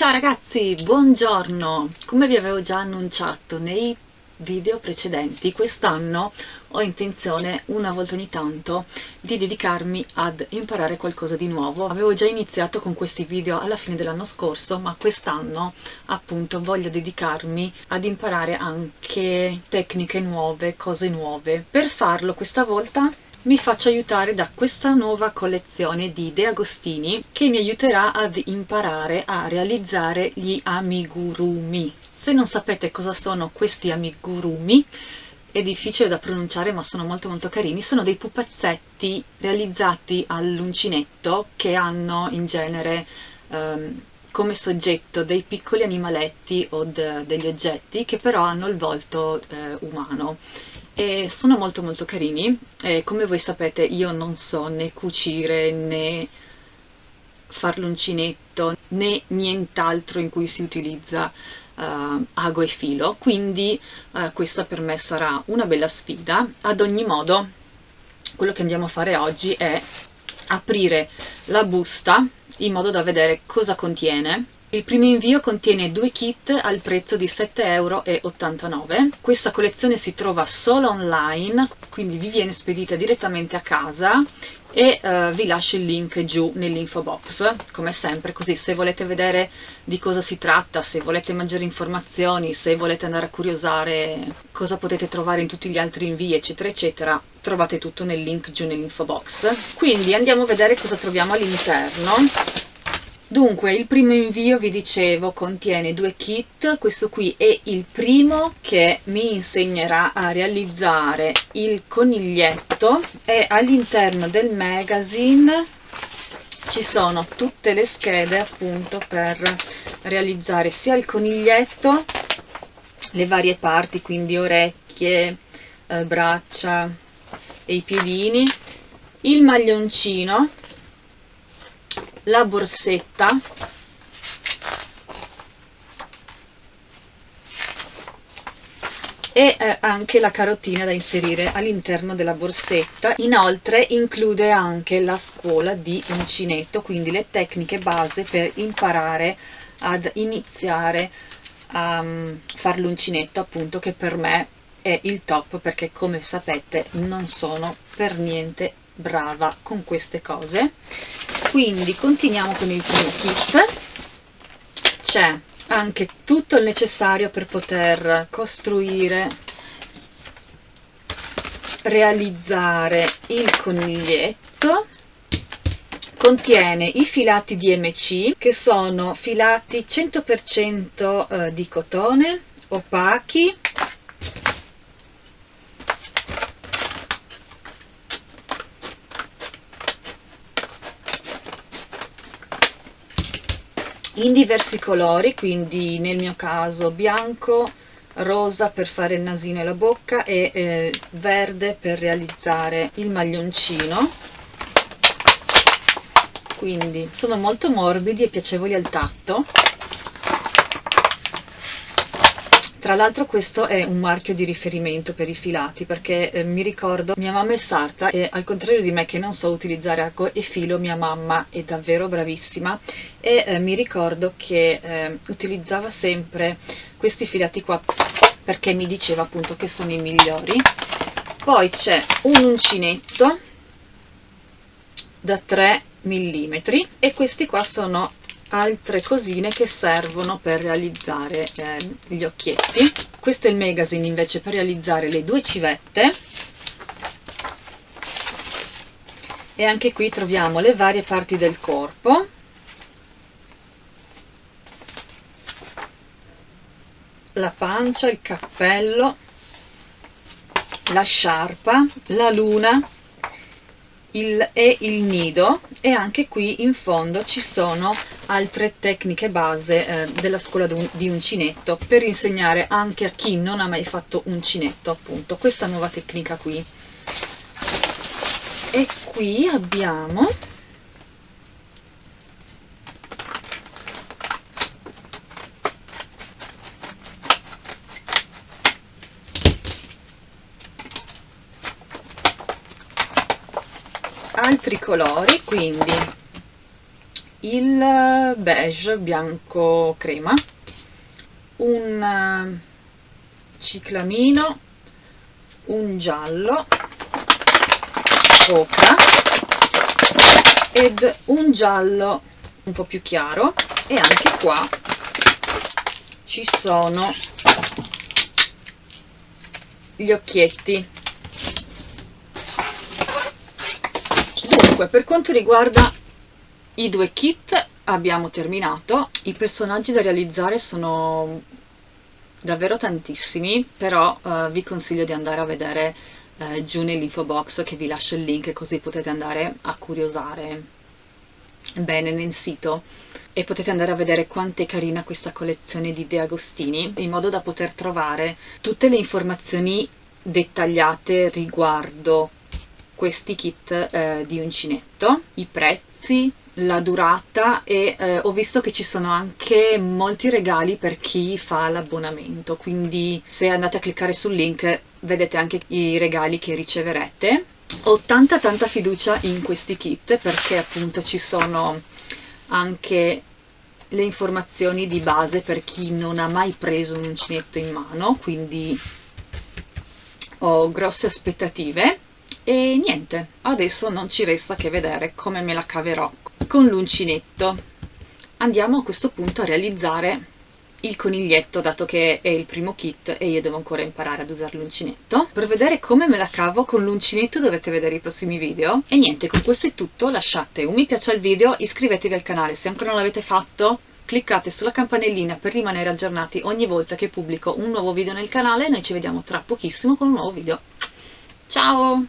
Ciao ragazzi, buongiorno! Come vi avevo già annunciato nei video precedenti, quest'anno ho intenzione una volta ogni tanto di dedicarmi ad imparare qualcosa di nuovo. Avevo già iniziato con questi video alla fine dell'anno scorso, ma quest'anno appunto voglio dedicarmi ad imparare anche tecniche nuove, cose nuove. Per farlo questa volta mi faccio aiutare da questa nuova collezione di De Agostini che mi aiuterà ad imparare a realizzare gli amigurumi. Se non sapete cosa sono questi amigurumi, è difficile da pronunciare ma sono molto molto carini, sono dei pupazzetti realizzati all'uncinetto che hanno in genere um, come soggetto dei piccoli animaletti o de degli oggetti che però hanno il volto eh, umano e sono molto molto carini. E come voi sapete io non so né cucire né far l'uncinetto né nient'altro in cui si utilizza uh, ago e filo. Quindi uh, questa per me sarà una bella sfida. Ad ogni modo quello che andiamo a fare oggi è aprire la busta in modo da vedere cosa contiene il primo invio contiene due kit al prezzo di 7,89 euro. Questa collezione si trova solo online, quindi vi viene spedita direttamente a casa e uh, vi lascio il link giù nell'info box. Come sempre così se volete vedere di cosa si tratta se volete maggiori informazioni se volete andare a curiosare cosa potete trovare in tutti gli altri invii eccetera eccetera trovate tutto nel link giù nell'info box. Quindi andiamo a vedere cosa troviamo all'interno Dunque, il primo invio, vi dicevo, contiene due kit. Questo qui è il primo che mi insegnerà a realizzare il coniglietto e all'interno del magazine ci sono tutte le schede appunto per realizzare sia il coniglietto, le varie parti, quindi orecchie, eh, braccia e i piedini, il maglioncino la borsetta. E eh, anche la carottina da inserire all'interno della borsetta. Inoltre include anche la scuola di uncinetto quindi le tecniche base per imparare ad iniziare a um, fare l'uncinetto appunto che per me è il top perché come sapete non sono per niente brava con queste cose. Quindi continuiamo con il primo kit. C'è anche tutto il necessario per poter costruire realizzare il coniglietto. Contiene i filati DMC che sono filati 100% eh, di cotone opachi in diversi colori quindi nel mio caso bianco rosa per fare il nasino e la bocca e eh, verde per realizzare il maglioncino. Quindi sono molto morbidi e piacevoli al tatto Tra l'altro questo è un marchio di riferimento per i filati perché eh, mi ricordo mia mamma è sarta e al contrario di me che non so utilizzare arco e filo mia mamma è davvero bravissima e eh, mi ricordo che eh, utilizzava sempre questi filati qua perché mi diceva appunto che sono i migliori. Poi c'è un uncinetto da 3 mm e questi qua sono altre cosine che servono per realizzare eh, gli occhietti. Questo è il magazine invece per realizzare le due civette. E anche qui troviamo le varie parti del corpo. La pancia, il cappello la sciarpa, la luna il, e il nido e anche qui in fondo ci sono altre tecniche base eh, della scuola di uncinetto per insegnare anche a chi non ha mai fatto uncinetto appunto questa nuova tecnica qui. E qui abbiamo altri colori quindi il beige bianco crema un eh, ciclamino un giallo ocra ed un giallo un po' più chiaro. E anche qua ci sono gli occhietti dunque per quanto riguarda i due kit abbiamo terminato. I personaggi da realizzare sono davvero tantissimi però uh, vi consiglio di andare a vedere uh, giù nell'info box che vi lascio il link così potete andare a curiosare bene nel sito. E potete andare a vedere quanto è carina questa collezione di De Agostini in modo da poter trovare tutte le informazioni dettagliate riguardo questi kit eh, di uncinetto, i prezzi, la durata e eh, ho visto che ci sono anche molti regali per chi fa l'abbonamento. Quindi se andate a cliccare sul link vedete anche i regali che riceverete. Ho tanta tanta fiducia in questi kit perché appunto ci sono anche le informazioni di base per chi non ha mai preso un uncinetto in mano. Quindi ho grosse aspettative e niente adesso non ci resta che vedere come me la caverò con l'uncinetto. Andiamo a questo punto a realizzare il coniglietto dato che è il primo kit e io devo ancora imparare ad usare l'uncinetto. Per vedere come me la cavo con l'uncinetto dovete vedere i prossimi video. E niente con questo è tutto lasciate un mi piace al video iscrivetevi al canale se ancora non l'avete fatto cliccate sulla campanellina per rimanere aggiornati ogni volta che pubblico un nuovo video nel canale. Noi ci vediamo tra pochissimo con un nuovo video. Ciao